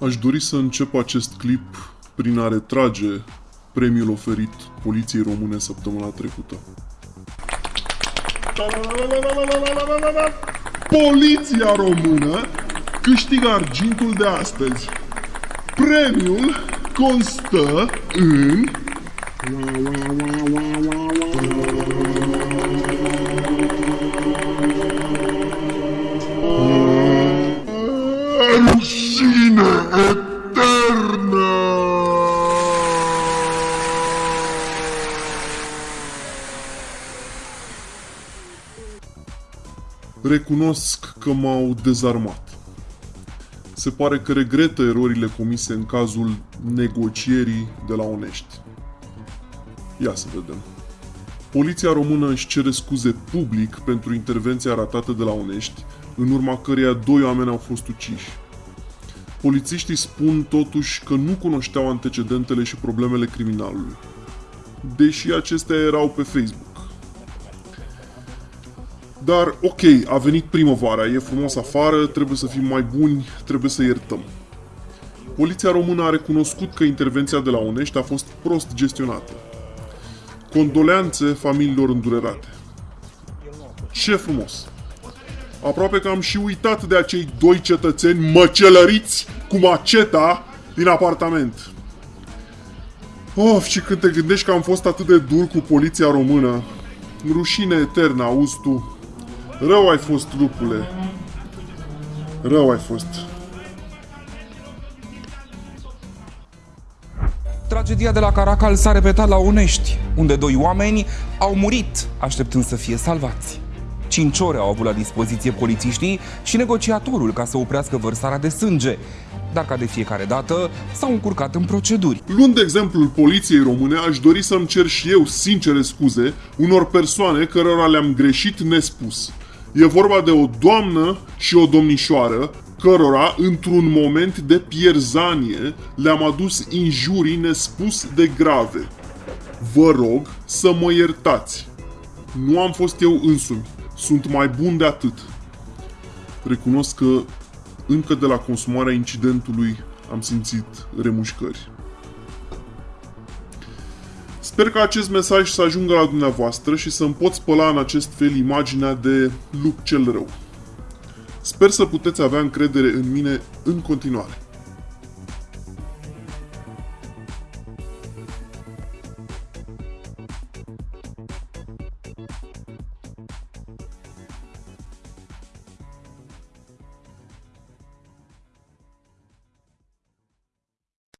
Aș dori să încep acest clip prin a retrage premiul oferit Poliției Române săptămâna trecută. Poliția Română câștigă argintul de astăzi. Premiul constă în... Rușine eternă! Recunosc că m-au dezarmat. Se pare că regretă erorile comise în cazul negocierii de la Onești. Ia să vedem. Poliția română își cere scuze public pentru intervenția ratată de la Onești, în urma căreia doi oameni au fost uciși. Polițiștii spun totuși că nu cunoșteau antecedentele și problemele criminalului, deși acestea erau pe Facebook. Dar ok, a venit primăvara, e frumos afară, trebuie să fim mai buni, trebuie să iertăm. Poliția română a recunoscut că intervenția de la Onești a fost prost gestionată. Condoleanțe familiilor îndurerate. Ce frumos! Aproape că am și uitat de acei doi cetățeni măcelăriți cu maceta din apartament. Of, și când te gândești că am fost atât de dur cu poliția română, rușine eternă, auzi tu. Rău ai fost, lupule. Rău ai fost. Tragedia de la Caracal s-a repetat la Unești, unde doi oameni au murit așteptând să fie salvați. Cinci ore au avut la dispoziție polițiștii și negociatorul ca să oprească vărsarea de sânge, dar ca de fiecare dată s-au încurcat în proceduri. Luând exemplul poliției române, aș dori să-mi cer și eu sincere scuze unor persoane cărora le-am greșit nespus. E vorba de o doamnă și o domnișoară cărora, într-un moment de pierzanie, le-am adus injurii nespus de grave. Vă rog să mă iertați. Nu am fost eu însumi. Sunt mai bun de atât. Recunosc că încă de la consumarea incidentului am simțit remușcări. Sper că acest mesaj să ajungă la dumneavoastră și să-mi pot spăla în acest fel imaginea de lup cel rău. Sper să puteți avea încredere în mine în continuare.